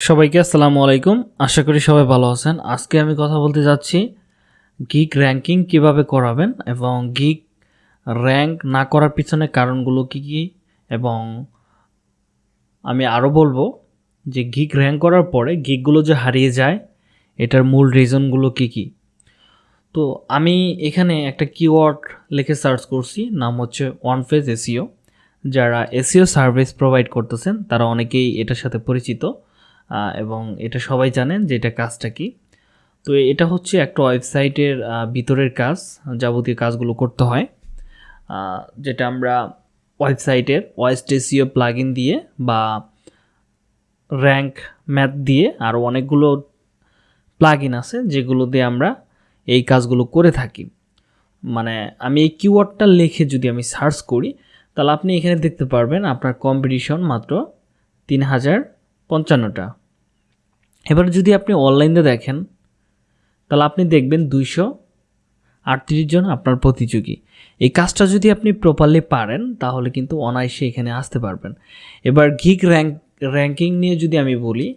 সবাইকে আসসালামু আলাইকুম। আশা করি সবাই ভালো আছেন। আজকে আমি কথা বলতে যাচ্ছি গিক র্যাঙ্কিং কীভাবে করাবেন এবং গিক র্যাঙ্ক না করার পিছনে কারণগুলো কি কি এবং আমি আরও বলব যে গিক র্যাঙ্ক করার পরে গিকগুলো যে হারিয়ে যায়, এটার মূল রিজনগুলো কি কি? তো আমি এখানে একটা কিওয়ার্ড লিখে সার্চ করছি, নাম হচ্ছে ওয়ান ফেজ এসিও যারা এসিও সার্ভিস প্রোভাইড করতেছেন, তারা অনেকেই এটার সাথে পরিচিত। এবং এটা সবাই জানেন যে এটা কাজটা কি। তো এটা হচ্ছে একটা ওয়েবসাইটের ভিতরের কাজ, যাবতীয় কাজগুলো করতে হয়। যেটা আমরা ওয়েবসাইটের ওয়েস্ট এসিও প্লাগ দিয়ে বা র্যাঙ্ক ম্যাথ দিয়ে আর অনেকগুলো প্লাগ আছে যেগুলো দিয়ে আমরা এই কাজগুলো করে থাকি। মানে আমি এই কিওয়ার্ডটা লিখে যদি আমি সার্চ করি, তাহলে আপনি এখানে দেখতে পারবেন আপনার কম্পিটিশন মাত্র তিন হাজার পঞ্চান্নটা। এবার যদি আপনি অনলাইনে দেখেন, তাহলে আপনি দেখবেন দুইশো আটত্রিশ জন আপনার প্রতিযোগী। এই কাজটা যদি আপনি প্রপারলি পারেন, তাহলে কিন্তু অনায়াসে এখানে আসতে পারবেন। এবার গিক র্যাঙ্ক র্যাঙ্কিং নিয়ে যদি আমি বলি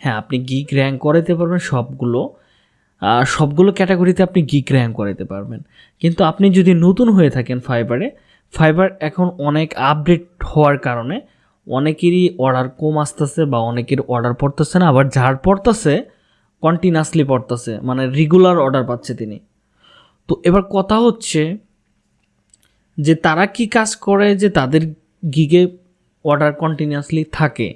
হ্যাঁ আপনি গিক র্যাঙ্ক করাতে পারবেন সবগুলো সবগুলো ক্যাটাগরিতে আপনি গিক র্যাঙ্ক করাতে পারবেন। কিন্তু আপনি যদি নতুন হয়ে থাকেন ফাইবারে ফাইবার এখন অনেক আপডেট হওয়ার কারণে অনেকেরই অর্ডার কম আসতেছে বা অনেকের অর্ডার পড়তেছে না, আবার যার পড়তেছে কন্টিনিউয়াসলি পড়তেছে মানে রেগুলার অর্ডার পাচ্ছে তিনি। তো এবার কথা হচ্ছে যে তারা কি কাজ করে যে তাদের গিগে অর্ডার কন্টিনিউয়াসলি থাকে।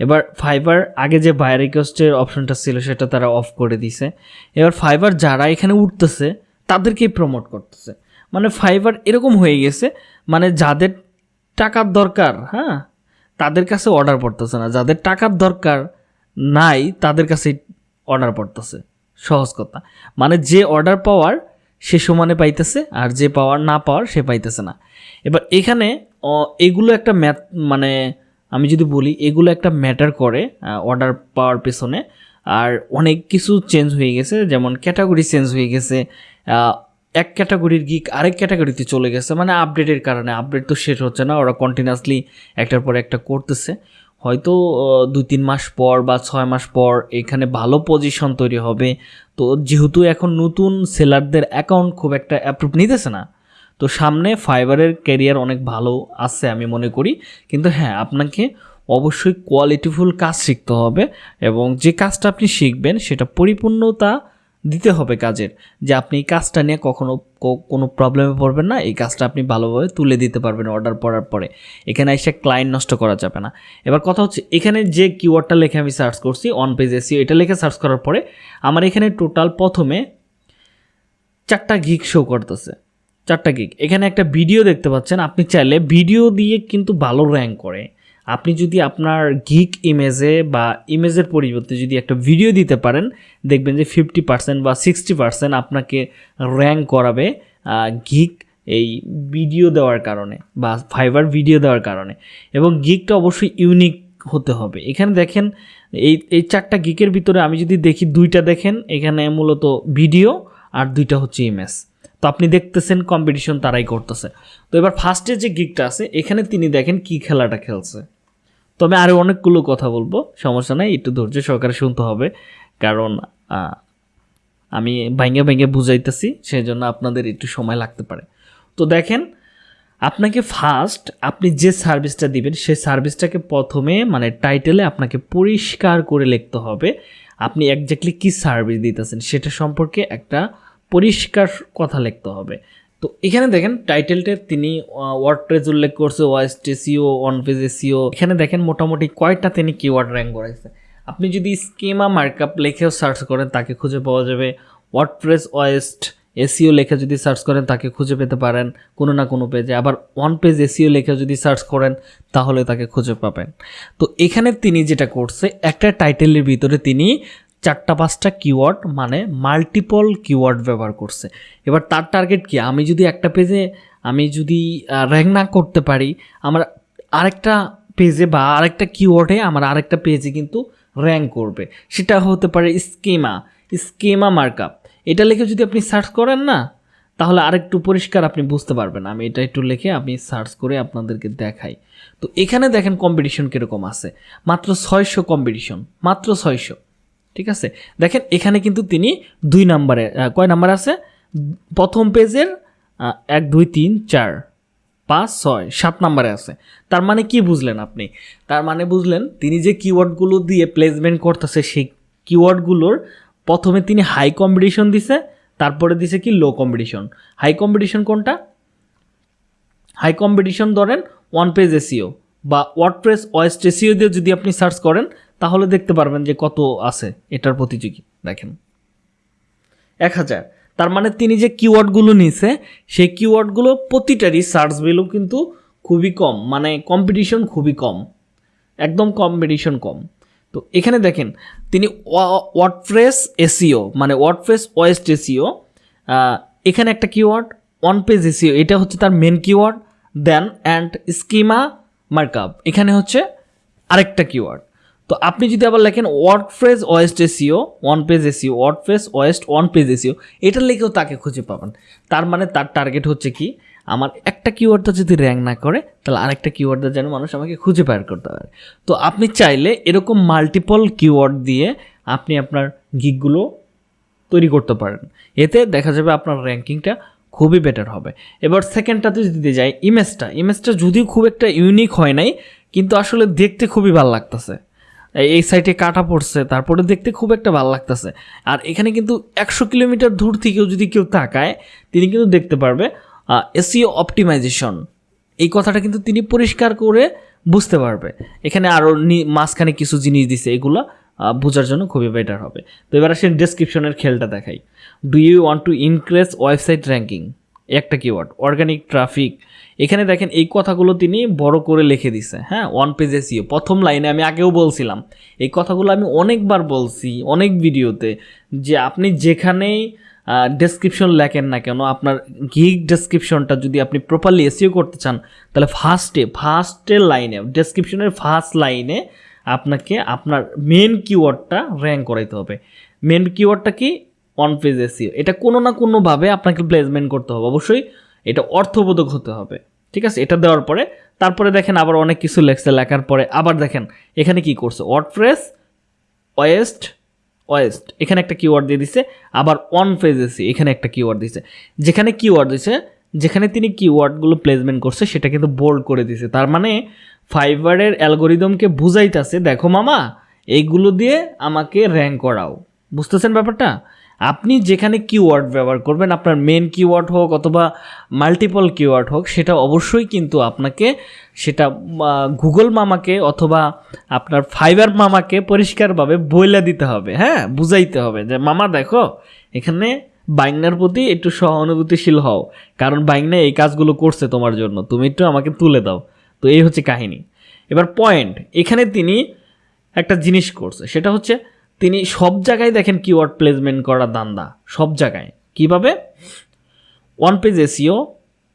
এবার ফাইবার আগে যে বাই রিকোয়েস্টের অপশনটা ছিল সেটা তারা অফ করে দিছে। এবার ফাইবার যারা এখানে উঠতেছে, তাদেরকেই প্রমোট করতেছে। মানে ফাইবার এরকম হয়ে গেছে মানে যাদের টাকার দরকার হ্যাঁ তাদের কাছে অর্ডার পড়তেছে না। যাদের টাকার দরকার নাই, তাদের কাছে অর্ডার পড়তেছে। সহজ কথা। মানে যে অর্ডার পাওয়ার, সে সমানে পাইতেছে, আর যে পাওয়ার না পাওয়ার, সে পাইতেছে না। এবার এখানে এগুলো একটা ম্যাথ মানে আমি যদি বলি, এগুলো একটা ম্যাটার করে অর্ডার পাওয়ার পেছনে। আর অনেক কিছু চেঞ্জ হয়ে গেছে, যেমন ক্যাটাগরি চেঞ্জ হয়ে গেছে এক ক্যাটাগরির গিক আরেক ক্যাটাগরিতে চলে গেছে মানে আপডেটের কারণে। আপডেট তো শেষ হচ্ছে না, ওরা কন্টিনিউয়াসলি একটার পর একটা করতেছে। হয়তো দুই তিন মাস পর বা ছয় মাস পর এখানে ভালো পজিশন তৈরি হবে। তো যেহেতু এখন নতুন সেলারদের অ্যাকাউন্ট খুব একটা অ্যাপ্রুভ নিতেছে না, তো সামনে ফাইবারের ক্যারিয়ার অনেক ভালো আছে আমি মনে করি। কিন্তু হ্যাঁ আপনাকে অবশ্যই কোয়ালিটিফুল কাজ শিখতে হবে এবং যে কাজটা আপনি শিখবেন, সেটা পরিপূর্ণতা দিতে হবে কাজের, যে আপনি এই কাজটা নিয়ে কখনো কোনো প্রবলেমে পড়বেন না, এই কাজটা আপনি ভালোভাবে তুলে দিতে পারবেন অর্ডার পড়ার পরে। এখানে এসে ক্লায়েন্ট নষ্ট করা যাবে না। এবার কথা হচ্ছে, এখানে যে কিওয়ার্ডটা লেখে আমি সার্চ করছি অন পেজ এসিও এটা লিখে সার্চ করার পরে আমার এখানে টোটাল প্রথমে চারটা গিক শো করতেছে। চারটা গিক এখানে একটা ভিডিও দেখতে পাচ্ছেন, আপনি চাইলে ভিডিও দিয়ে কিন্তু ভালো র্যাঙ্ক করে। আপনি যদি আপনার গিক ইমেজে বা ইমেজের পরিবর্তে যদি একটা ভিডিও দিতে পারেন, দেখবেন যে ফিফটি পার্সেন্ট বা সিক্সটি পার্সেন্ট আপনাকে র্যাঙ্ক করাবে গিক এই ভিডিও দেওয়ার কারণে বা ফাইবার ভিডিও দেওয়ার কারণে। এবং গিকটা অবশ্যই ইউনিক হতে হবে। এখানে দেখেন, এই এই চারটা গিকের ভিতরে আমি যদি দেখি দুইটা দেখেন, এখানে মূলত ভিডিও আর দুইটা হচ্ছে ইমেজ তো আপনি দেখতেছেন কম্পিটিশন তারাই করতেছে। তো এবার ফার্স্টে যে গিকটা আছে, এখানে তিনি দেখেন কি খেলাটা খেলছে। তো আমি আরও অনেকগুলো কথা বলব, সমস্যা নাই, একটু ধৈর্য সহকারে শুনতে হবে। কারণ আমি ভাঙ্গে ভেঙে বুঝাইতেছি সেই জন্য আপনাদের একটু সময় লাগতে পারে। তো দেখেন, আপনাকে ফার্স্ট আপনি যে সার্ভিসটা দিবেন, সেই সার্ভিসটাকে প্রথমে মানে টাইটেলে আপনাকে পরিষ্কার করে লিখতে হবে। আপনি একজাক্টলি কি সার্ভিস দিতেছেন, সেটা সম্পর্কে একটা পরিষ্কার কথা লিখতে হবে। তো এখানে দেখেন টাইটেলটা তিনি ওয়ার্ডপ্রেস উল্লেখ করছে Yoast SEO on page SEO এখানে দেখেন মোটামুটি কয়টা তিনি কিওয়ার্ড র্যাঙ্ক করাইছে আপনি যদি স্কেমা মার্কআপ লেখেও সার্চ করেন, তাকে খুঁজে পাওয়া যাবে। ওয়ার্ডপ্রেস ওয়েস্ট এসিও লেখে যদি সার্চ করেন, তাকে খুঁজে পেতে পারেন কোনো না কোনো পেজে আবার ওয়ান পেজ এসিও লেখা যদি সার্চ করেন, তাহলে তাকে খুঁজে পাবেন। তো এখানে তিনি যেটা করছে, একটা টাইটেলের ভিতরে তিনি চারটা পাঁচটা কিওয়ার্ড মানে মাল্টিপল কিওয়ার্ড ব্যবহার করছে। এবার তার টার্গেট কি? আমি যদি একটা পেজে আমি যদি র্যাঙ্ক না করতে পারি, আমার আরেকটা পেজে বা আরেকটা কিওয়ার্ডে আমার আরেকটা পেজে কিন্তু র্যাঙ্ক করবে। সেটা হতে পারে স্কিমা স্কিমা মার্কআপ এটা লিখে যদি আপনি সার্চ করেন না, তাহলে আরেকটু পরিষ্কার আপনি বুঝতে পারবেন। আমি এটা একটু লিখে আমি সার্চ করে আপনাদেরকে দেখাই। তো এখানে দেখেন কম্পিটিশন কীরকম আছে। মাত্র ছয়শো কম্পিটিশন মাত্র ছয়শো। ঠিক আছে? দেখেন, এখানে কিন্তু তিনি দুই নাম্বারে কয় নাম্বার আছে? প্রথম পেজের এক, দুই, তিন, চার, পাঁচ, ছয়, সাত নাম্বারে আছে। তার মানে কি বুঝলেন আপনি? তার মানে বুঝলেন তিনি যে কিওয়ার্ডগুলো দিয়ে প্লেসমেন্ট করতেছে, সেই কিওয়ার্ডগুলোর প্রথমে তিনি হাই কম্পিটিশন দিছে, তারপরে দিছে কি লো কম্পিটিশন হাই কম্পিটিশন কোনটা? হাই কম্পিটিশন ধরেন ওয়ান পেজ এসিও বা ওয়ার্ডপ্রেস ওয়েস্ট এসিও দিয়ে যদি আপনি সার্চ করেন তাহলে দেখতে পারবেন যে কত আছে এটার প্রতিযোগী। দেখেন। এক হাজার। তার মানে তিনি যে কিওয়ার্ডগুলো নিছে, সেই কিওয়ার্ডগুলো প্রতিটারই সার্চ ভ্যালু কিন্তু খুবই কম। মানে কম্পিটিশন খুবই কম। একদম কম্পিটিশন কম। তো এখানে দেখেন, তিনি ওয়ার্ডপ্রেস এসিও মানে ওয়ার্ডপ্রেস ওয়েস্ট এসিও এখানে একটা কিওয়ার্ড ওয়ান পেজ এসিও এটা হচ্ছে তার main keyword then and schema markup এখানে হচ্ছে আরেকটা কিওয়ার্ড তো আপনি যদি আবার লেখেন WordPress Yoast SEO one page SEO WordPress Yoast one page SEO, এটা লিখেও তাকে খুঁজে পাবেন। তার মানে তার টার্গেট হচ্ছে কি? আমার একটা কিওয়ার্ডটা যদি র্যাঙ্ক না করে, তাহলে আরেকটা কিওয়ার্ডটা যেন মানুষ আমাকে খুঁজে বের করতে পারে। তো আপনি চাইলে এরকম মাল্টিপল কিওয়ার্ড দিয়ে আপনি আপনার গিকগুলো তৈরি করতে পারেন। এতে দেখা যাবে আপনার র্যাঙ্কিংটা খুবই বেটার হবে। এবার সেকেন্ডটাতে যদি যাই ইমেজটা ইমেজটা যদিও খুব একটা ইউনিক হয় নাই, কিন্তু আসলে দেখতে খুবই ভালো লাগতেছে। এই সাইটে কাটা পড়ছে, তারপরে দেখতে খুব একটা ভালো লাগতেছে। আর এখানে কিন্তু একশো কিলোমিটার দূর থেকেও যদি কেউ তাকায়, তিনি কিন্তু দেখতে পারবে এসিও অপটিমাইজেশন এই কথাটা কিন্তু তিনি পরিষ্কার করে বুঝতে পারবে। এখানে আরও মাঝখানে কিছু জিনিস দিছে, এগুলো বোঝার জন্য খুবই বেটার হবে। তো এবার আসেন ডেসক্রিপশনের খেলটা দেখাই। Do you want to increase website ranking একটা কিওয়ার্ড অর্গানিক ট্রাফিক এখানে দেখেন এই কথাগুলো তিনি বড় করে লিখে দিছে হ্যাঁ? ওয়ান পেজ এসিও প্রথম লাইনে আমি আগেও বলছিলাম, এই কথাগুলো আমি অনেকবার বলছি অনেক ভিডিওতে যে আপনি যেখানেই ডেসক্রিপশন লেখেন না কেন, আপনার গিগ ডেসক্রিপশনটা যদি আপনি প্রপারলি এসিও করতে চান, তাহলে ফার্স্টে ফার্স্টের লাইনে ডেসক্রিপশনের ফার্স্ট লাইনে আপনাকে আপনার মেন কিওয়ার্ডটা র্যাঙ্ক করাইতে হবে। মেন কিওয়ার্ডটা কি? অন পেজ এসিও এটা কোনো না কোনোভাবে আপনাকে প্লেসমেন্ট করতে হবে। অবশ্যই এটা অর্থবোধক হতে হবে। ঠিক আছে? এটা দেওয়ার পরে তারপরে দেখেন আবার অনেক কিছু লেখছে, লেখার পরে আবার দেখেন এখানে কি করছে? ওয়ার্ডপ্রেস ওয়েস্ট ওয়েস্ট এখানে একটা কিওয়ার্ড দিয়ে দিছে, আবার অন পেজ এসি এখানে একটা কিওয়ার্ড দিছে। যেখানে কিওয়ার্ড দিছে, যেখানে তিনি কিওয়ার্ডগুলো প্লেসমেন্ট করছে, সেটা কিন্তু বোল্ড করে দিছে। তার মানে ফাইবারের অ্যালগোরিদমকে বুঝাইতেছে, দেখো মামা এইগুলো দিয়ে আমাকে র্যাঙ্ক করাও। বুঝতেছেন ব্যাপারটা? আপনি যেখানে কিওয়ার্ড ব্যবহার করবেন, আপনার মেন কিওয়ার্ড হোক অথবা মাল্টিপল কিওয়ার্ড হোক, সেটা অবশ্যই কিন্তু আপনাকে সেটা গুগল মামাকে অথবা আপনার ফাইবার মামাকে পরিষ্কারভাবে বইলা দিতে হবে হ্যাঁ? বুঝাইতে হবে যে, মামা, দেখো, এখানে বাইংনার প্রতি একটু সহানুভূতিশীল হও, কারণ বাইংনা এই কাজগুলো করছে তোমার জন্য, তুমি একটু আমাকে তুলে দাও। তো এই হচ্ছে কাহিনী। এবার পয়েন্ট এখানে তিনি একটা জিনিস করছে, সেটা হচ্ছে তিনি সব জায়গায় দেখেন কিওয়ার্ড প্লেসমেন্ট করা দান্দা, সব জায়গায়। কীভাবে? ওয়ান পেজ এসিও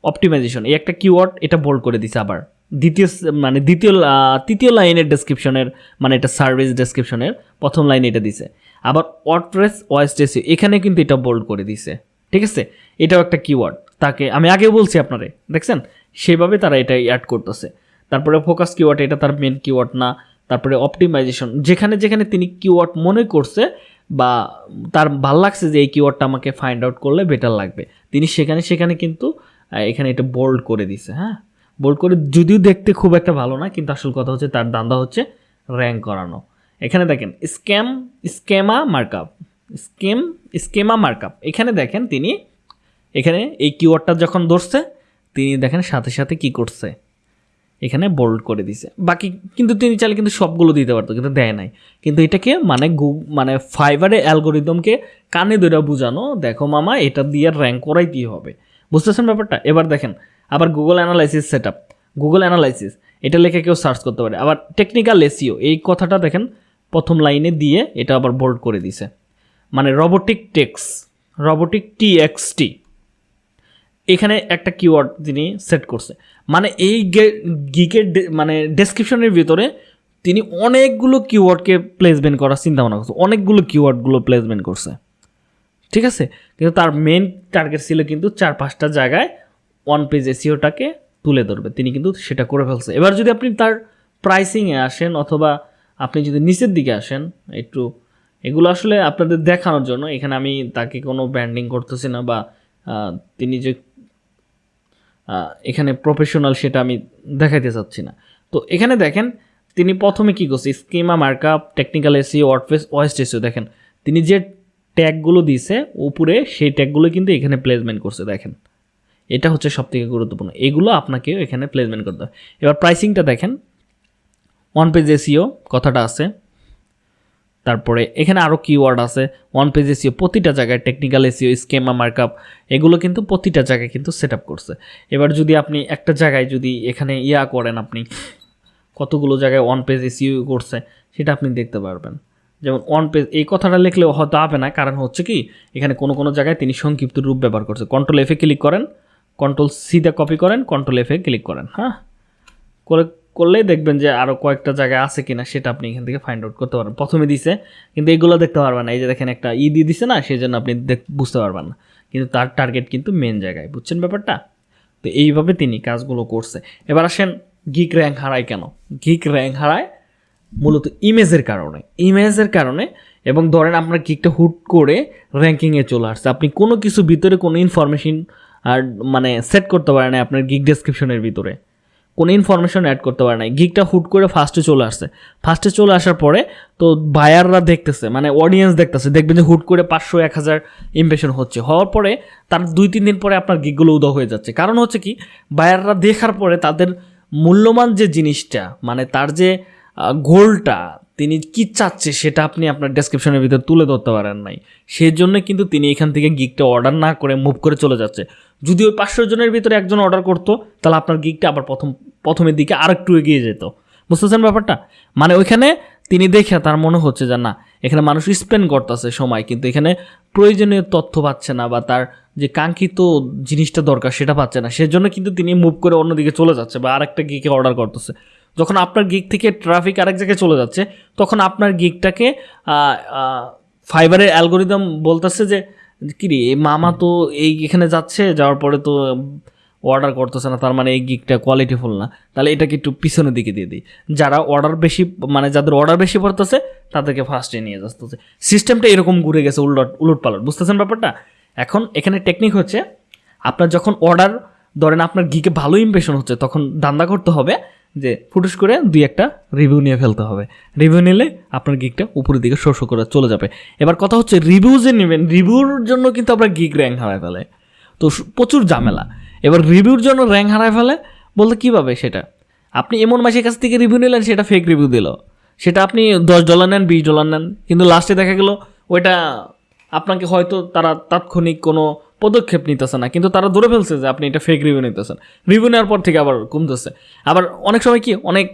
অপটিমাইজেশন এই একটা কিওয়ার্ড এটা বোল্ড করে দিছে আবার। দ্বিতীয় মানে দ্বিতীয় তৃতীয় লাইনের ডেসক্রিপশনের মানে এটা সার্ভিস ডেসক্রিপশনের প্রথম লাইনে এটা দিছে। আবার ওয়ার্ডপ্রেস ওয়েস্ট এসিও এখানে কিন্তু এটা বোল্ড করে দিছে। ঠিক আছে? এটাও একটা কিওয়ার্ড তাকে, আমি আগেও বলছি আপনারে, দেখছেন? সেভাবে তারা এটা অ্যাড করতেছে। তারপরে ফোকাস কিওয়ার্ড এটা তার মেন কিওয়ার্ড না। তারপরে অপটিমাইজেশন যেখানে যেখানে তিনি কিওয়ার্ড মনে করছে বা তার ভালো লাগছে যে এই কিওয়ার্ডটা আমাকে ফাইন্ড আউট করলে বেটার লাগবে। তিনি সেখানে সেখানে কিন্তু এখানে এটা বোল্ড করে দিছে হ্যাঁ? বোল্ড করে, যদিও দেখতে খুব একটা ভালো না, কিন্তু আসল কথা হচ্ছে তার দান্দা হচ্ছে র্যাঙ্ক করানো। এখানে দেখেন scam schema markup scheme schema markup এখানে দেখেন তিনি, এখানে এই কিওয়ার্ডটা যখন ধরছে, তিনি দেখেন সাথে সাথে কি করছে। এখানে বোল্ড করে দিছে। বাকি কিন্তু তিনি চাইলে কিন্তু সবগুলো দিতে পারতো, কিন্তু দেয় নাই। কিন্তু এটাকে মানে গু মানে ফাইবারে অ্যালগোরিদমকে কানে ধরে বোঝানো, দেখো মামা, এটা দিয়ে র্যাঙ্ক করাইতেই হবে। বুঝতেছেন ব্যাপারটা? এবার দেখেন, আবার Google analysis set up Google analysis এটা লিখে কেউ সার্চ করতে পারে। আবার টেকনিক্যাল এসিও এই কথাটা দেখেন, প্রথম লাইনে দিয়ে এটা আবার বোল্ড করে দিছে। মানে robotic text robotic T X T এখানে একটা কিওয়ার্ড তিনি সেট করছে। মানে এই গিকের মানে ডেসক্রিপশনের ভিতরে তিনি অনেকগুলো কিওয়ার্ডকে প্লেসমেন্ট করার চিন্তা ভাবনা করছে। অনেকগুলো কিওয়ার্ডগুলো প্লেসমেন্ট করছে। ঠিক আছে? কিন্তু তার মেন টার্গেট ছিল কিন্তু চার পাঁচটা জায়গায় ওয়ান পেজ এসিওটাকে তুলে ধরবে। তিনি কিন্তু সেটা করে ফেলছে। এবার যদি আপনি তার প্রাইসিংয়ে আসেন অথবা আপনি যদি নিচের দিকে আসেন, একটু এগুলো আসলে আপনাদের দেখানোর জন্য। এখানে আমি তাকে কোনো ব্র্যান্ডিং করতেছি না বা তিনি যে এখানে প্রফেশনাল সেটা আমি দেখাইতে চাচ্ছি না। তো এখানে দেখেন, তিনি প্রথমে কী করছে? Schema markup technical SEO WordPress Yoast SEO দেখেন, তিনি যে ট্যাগগুলো দিয়েছে, উপরে সেই ট্যাগগুলো কিন্তু এখানে প্লেসমেন্ট করছে, দেখেন। এটা হচ্ছে সবথেকে গুরুত্বপূর্ণ। এগুলো আপনাকেও এখানে প্লেসমেন্ট করতে হবে। এবার প্রাইসিংটা দেখেন ওয়ান পেজ এসিও কথাটা আছে। তারপরে এখানে আরও কিওয়ার্ড আছে ওয়ান পেজ এসিও প্রতিটা জায়গায় টেকনিক্যাল এসিও স্কেমা মার্কআপ এগুলো কিন্তু প্রতিটা জায়গায় কিন্তু সেট করছে। এবার যদি আপনি একটা জায়গায় যদি এখানে ইয়া করেন আপনি, কতগুলো জায়গায় ওয়ান পেজ এসিও করছে, সেটা আপনি দেখতে পারবেন। যেমন ওয়ান পেজ এই কথাটা লিখলেও হয়তো হবে না, কারণ হচ্ছে কি, এখানে কোনো কোনো জায়গায় তিনি সংক্ষিপ্ত রূপ ব্যবহার করছে। কন্ট্রোল এফে ক্লিক করেন কন্ট্রোল সিতে কপি করেন কন্ট্রোল এফে ক্লিক করেন হ্যাঁ? করে করলেই দেখবেন যে আরও কয়েকটা জায়গায় আছে কিনা সেটা আপনি এখান থেকে ফাইন্ড আউট করতে পারবেন। প্রথমে দিছে, কিন্তু এগুলো দেখতে পারবেন না। এই যে দেখেন একটা ই দিয়ে দিছে না সেই জন্য আপনি বুঝতে পারবেন না। কিন্তু তার টার্গেট কিন্তু মেন জায়গায়, বুঝছেন ব্যাপারটা? তো এইভাবে তিনি কাজগুলো করছে। এবার আসেন গিক র্যাঙ্ক হারায় কেন? গিক র্যাঙ্ক হারায় মূলত ইমেজের কারণে। ইমেজের কারণে এবং ধরেন আপনার গিকটা হুট করে র্যাঙ্কিংয়ে চলে আসছে। আপনি কোনো কিছু ভিতরে কোনো ইনফরমেশন আর মানে সেট করতে পারেন আপনার গিক ডেসক্রিপশনের ভিতরে। কোনো ইনফরমেশন অ্যাড করতে পারে নাই। গিকটা হুট করে ফার্স্টে চলে আসছে। ফার্স্টে চলে আসার পরে তো বায়াররা দেখতেছে মানে অডিয়েন্স দেখতেছে, দেখবেন যে হুট করে পাঁচশো, এক হাজার ইমপ্রেশন হচ্ছে। হওয়ার পরে তার দুই, তিন দিন পরে আপনার গিকগুলো উদয় হয়ে যাচ্ছে। কারণ হচ্ছে কি বায়াররা দেখার পরে তাদের মূল্যবান যে জিনিসটা মানে তার যে গোলটা তিনি কি চাচ্ছে সেটা আপনি আপনার ডেসক্রিপশনের ভিতরে তুলে ধরতে পারেন নাই। সেই জন্য কিন্তু তিনি এখান থেকে গিকটা অর্ডার না করে মুভ করে চলে যাচ্ছে। যদি ওই পাঁচশো জনের ভিতরে একজন অর্ডার করতো, তাহলে আপনার গিকটা আবার প্রথম, প্রথমের দিকে আর একটু এগিয়ে যেত। বুঝতেছেন ব্যাপারটা? মানে ওইখানে তিনি দেখে তার মনে হচ্ছে যে না, এখানে মানুষ স্পেন্ড করতেছে সময়, কিন্তু এখানে প্রয়োজনীয় তথ্য পাচ্ছে না বা তার যে কাঙ্ক্ষিত জিনিসটা দরকার সেটা পাচ্ছে না। সেজন্য কিন্তু তিনি মুভ করে অন্যদিকে চলে যাচ্ছে বা আরেকটা গিকে অর্ডার করতেছে। যখন আপনার গিক থেকে ট্রাফিক আরেক জায়গায় চলে যাচ্ছে, তখন আপনার গিকটাকে ফাইবারের অ্যালগোরিদম বলতেছে যে কি রে এই মামা তো এই এখানে যাচ্ছে, যাওয়ার পরে তো অর্ডার করতেছে না, তার মানে এই গিকটা কোয়ালিটিফুল না। তাহলে এটাকে একটু পিছনের দিকে দিয়ে দিই। যারা অর্ডার বেশি মানে যাদের অর্ডার বেশি পড়তেছে, তাদেরকে ফার্স্টে নিয়ে যাচ্ছে। সিস্টেমটা এরকম ঘুরে গেছে উলট উলট পালট বুঝতেছেন ব্যাপারটা? এখন এখানে টেকনিক হচ্ছে, আপনার যখন অর্ডার ধরেন আপনার গিকে ভালো ইমপ্রেশন হচ্ছে, তখন দান্দা করতে হবে যে ফুটুস করে দুই একটা রিভিউ নিয়ে ফেলতে হবে। রিভিউ নিলে আপনার গিকটা উপরের দিকে শো শো করে চলে যাবে। এবার কথা হচ্ছে রিভিউ যে নেবেন রিভিউর জন্য কিন্তু আপনার গিক র্যাঙ্ক হারায় ফেলে। তো প্রচুর ঝামেলা। এবার রিভিউর জন্য র্যাঙ্ক হারায় ফেলে বলতে কীভাবে সেটা? আপনি এমন মাসের কাছ থেকে রিভিউ নিলেন, সেটা ফেক রিভিউ দিল। সেটা আপনি দশ ডলার নেন, বিশ ডলার নেন। কিন্তু লাস্টে দেখা গেল, ওইটা আপনাকে হয়তো তারা তাৎক্ষণিক কোনো পদক্ষেপ নিতেছে না, কিন্তু তারা ধরে ফেলছে যে আপনি এটা ফেক রিভিউ নিতেছেন। রিভিউ নেওয়ার পর থেকে আবার কমতেছে। আবার অনেক সময় কি, অনেক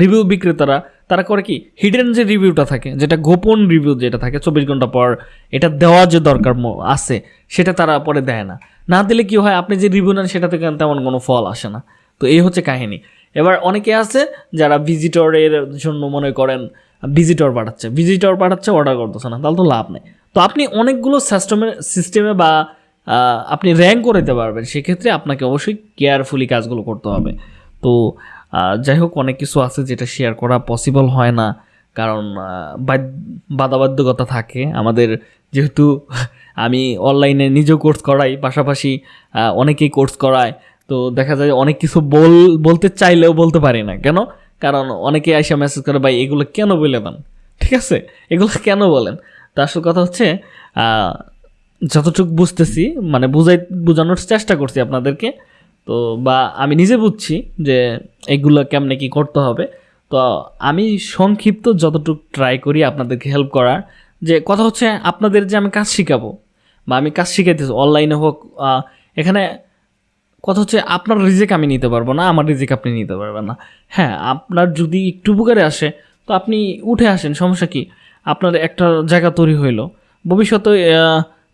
রিভিউ বিক্রেতারা, তারা করে কি হিডেন যে রিভিউটা থাকে, যেটা গোপন রিভিউ যেটা থাকে, চব্বিশ ঘণ্টা পর এটা দেওয়া যে দরকার আছে, সেটা তারা পরে দেয় না। না দিলে কি হয়, আপনি যে রিভিউ নেন সেটা থেকে তেমন কোনো ফল আসে না। তো এই হচ্ছে কাহিনী। এবার অনেকে আছে যারা ভিজিটরের জন্য মনে করেন ভিজিটর পাঠাচ্ছে ভিজিটর পাঠাচ্ছে অর্ডার করতেছে না, তাহলে তো লাভ নেই। তো আপনি অনেকগুলো সিস্টেমে সিস্টেমে বা আপনি র্যাঙ্ক করে দিতে পারবেন। সেক্ষেত্রে আপনাকে অবশ্যই কেয়ারফুলি কাজগুলো করতে হবে। তো যাই হোক, অনেক কিছু আছে যেটা শেয়ার করা পসিবল হয় না। কারণ বাধাবাধ্যকতা থাকে। আমাদের যেহেতু আমি অনলাইনে নিজেও কোর্স করাই, পাশাপাশি অনেকেই কোর্স করায়। তো দেখা যায় অনেক কিছু বল, বলতে চাইলেও বলতে পারি না। কেন? কারণ অনেকে এসে মেসেজ করে, ভাই, এগুলো কেন বলে দেন? ঠিক আছে? এগুলো কেন বলেন? তো আসল কথা হচ্ছে যতটুকু বুঝতেছি মানে বুঝাই, বোঝানোর চেষ্টা করছি আপনাদেরকে। তো বা আমি নিজে বুঝছি যে এগুলো কেমনে কি করতে হবে। তো আমি সংক্ষিপ্ত যতটুকু ট্রাই করি আপনাদেরকে হেল্প করার, যে কথা হচ্ছে আপনাদের যে আমি কাজ শিখাবো, বা আমি কাজ শিখাইতেছি অনলাইনে হোক এখানে কথা হচ্ছে আপনার রিজেক আমি নিতে পারব না, আমার রিজেক আপনি নিতে পারবেন না। হ্যাঁ আপনার যদি একটু উপকারে আসে, তো আপনি উঠে আসেন, সমস্যা কি? আপনার একটা জায়গা তৈরি হইল, ভবিষ্যতে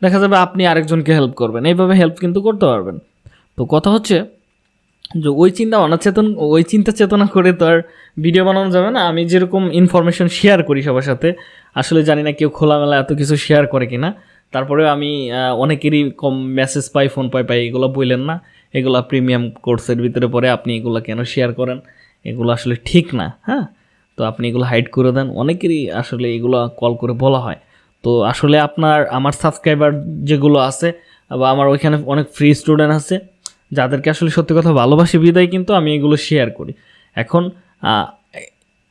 দেখা যাবে আপনি আরেকজনকে হেল্প করবেন। এইভাবে হেল্প কিন্তু করতে পারবেন। তো কথা হচ্ছে যে ওই চিন্তা অনাচেতন ওই চিন্তা চেতনা করে তো আর ভিডিও বানানো যাবে না। আমি যেরকম ইনফরমেশন শেয়ার করি সবার সাথে, আসলে জানি না কেউ খোলামেলা এত কিছু শেয়ার করে কি না তারপরে আমি অনেকেরই কম মেসেজ পাই ফোন পাই পাই, এগুলো বললেন না। এগুলো প্রিমিয়াম কোর্সের ভিতরে পড়ে আপনি এগুলো কেন শেয়ার করেন? এগুলো আসলে ঠিক না হ্যাঁ? তো আপনি এগুলো হাইড করে দেন। অনেকেরই আসলে এগুলো কল করে বলা হয়। তো আসলে আপনার, আমার সাবস্ক্রাইবার যেগুলো আছে, বা আমার ওইখানে অনেক ফ্রি স্টুডেন্ট আছে, যাদেরকে আসলে সত্যি কথা ভালোবাসি, বিদায় কিন্তু আমি এগুলো শেয়ার করি। এখন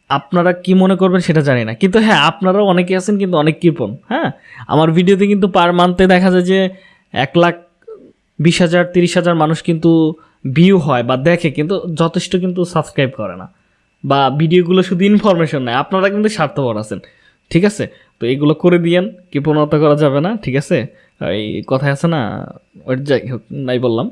আপনারা কি মনে করবেন সেটা জানি না। কিন্তু হ্যাঁ আপনারাও অনেকে আছেন কিন্তু অনেক কৃপণ হ্যাঁ? আমার ভিডিওতে কিন্তু পার মান্থে দেখা যায় যে এক লাখ বিশ হাজার, তিরিশ হাজার মানুষ কিন্তু ভিউ হয় বা দেখে, কিন্তু যথেষ্ট কিন্তু সাবস্ক্রাইব করে না। বা ভিডিওগুলো শুধু ইনফরমেশন নেয়, আপনারা কিন্তু স্বার্থপর আছেন। ঠিক আছে? তো এগুলো করে দিয়েন, কৃপণতা করা যাবে না, ঠিক আছে? এই কথায় আছে না, ওর যাই হোক, নাই বললাম।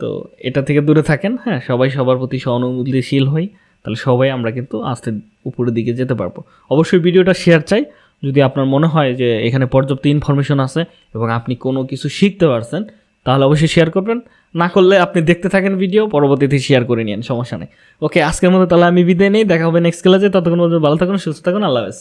তো এটা থেকে দূরে থাকেন হ্যাঁ? সবাই সবার প্রতি সহানুভূতিশীল হই, তাহলে সবাই আমরা কিন্তু আস্তে উপরের দিকে যেতে পারব। অবশ্যই ভিডিওটা শেয়ার চাই। যদি আপনার মনে হয় যে এখানে পর্যাপ্ত ইনফরমেশন আছে এবং আপনি কোনো কিছু শিখতে পারছেন, তাহলে অবশ্যই শেয়ার করবেন। না করলে আপনি দেখতে থাকেন ভিডিও পরবর্তীতে শেয়ার করে নিন সমস্যা নেই। ওকে আজকের মতো তাহলে আমি বিদায় নেই, দেখা হবে নেক্সট ক্লাসে ততক্ষণ ভালো থাকুন, সুস্থ থাকুন, আল্লাহ হাফেজ।